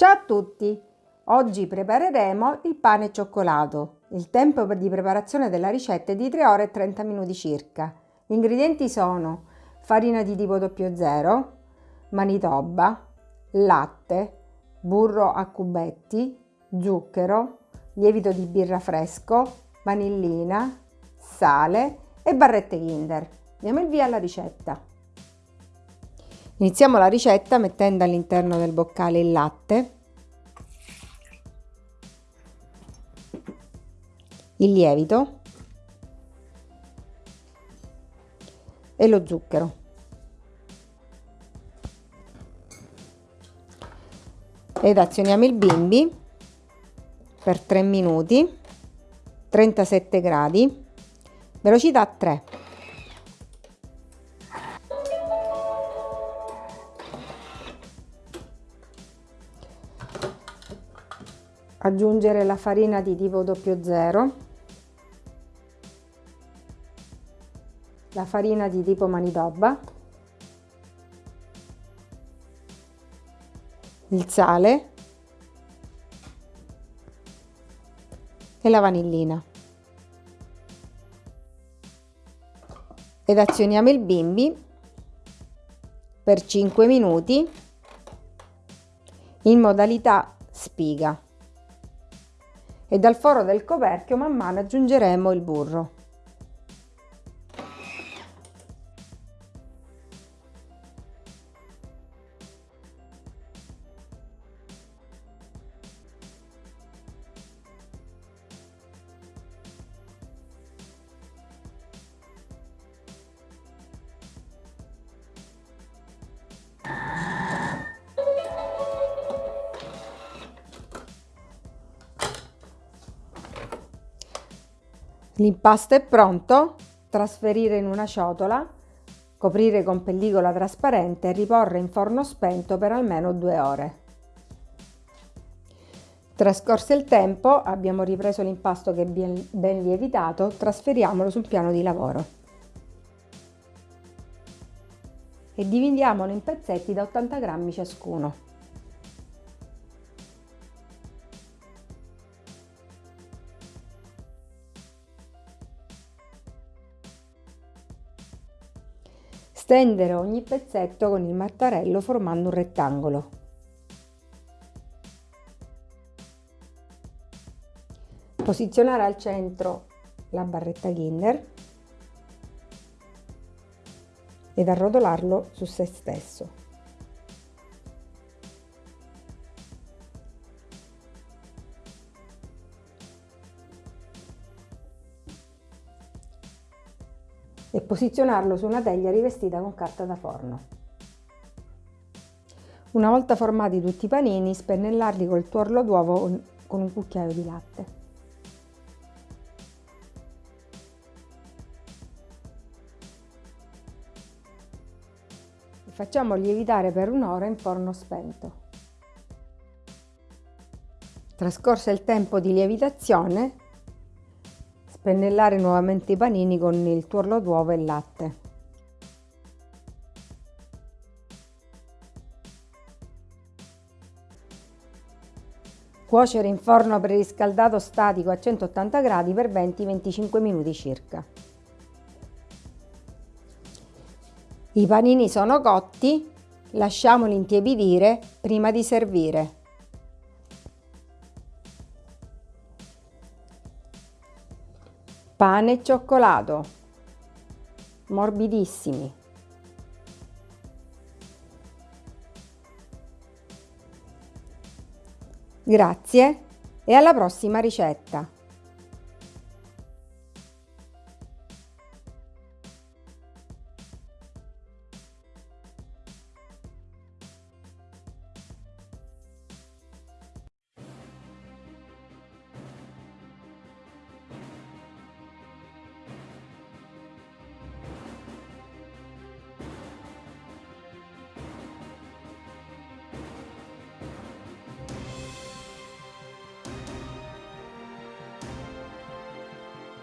Ciao a tutti! Oggi prepareremo il pane e cioccolato. Il tempo di preparazione della ricetta è di 3 ore e 30 minuti circa. Gli ingredienti sono farina di tipo 00, manitoba, latte, burro a cubetti, zucchero, lievito di birra fresco, vanillina, sale e barrette Kinder. Diamo il via alla ricetta. Iniziamo la ricetta mettendo all'interno del boccale il latte, il lievito e lo zucchero. Ed azioniamo il bimbi per 3 minuti, 37 gradi, velocità 3. Aggiungere la farina di tipo 00 la farina di tipo manitoba il sale e la vanillina. Ed azioniamo il bimbi per 5 minuti in modalità spiga e dal foro del coperchio man mano aggiungeremo il burro. L'impasto è pronto, trasferire in una ciotola, coprire con pellicola trasparente e riporre in forno spento per almeno due ore. Trascorso il tempo, abbiamo ripreso l'impasto che è ben lievitato, trasferiamolo sul piano di lavoro. E dividiamolo in pezzetti da 80 grammi ciascuno. Stendere ogni pezzetto con il mattarello formando un rettangolo. Posizionare al centro la barretta Kinder ed arrotolarlo su se stesso. E posizionarlo su una teglia rivestita con carta da forno. Una volta formati tutti i panini, spennellarli col tuorlo d'uovo con un cucchiaio di latte. Facciamo lievitare per un'ora in forno spento. Trascorso il tempo di lievitazione, Spennellare nuovamente i panini con il tuorlo d'uovo e il latte. Cuocere in forno preriscaldato statico a 180 gradi per 20-25 minuti circa. I panini sono cotti, lasciamoli intiepidire prima di servire. Pane e cioccolato, morbidissimi. Grazie e alla prossima ricetta!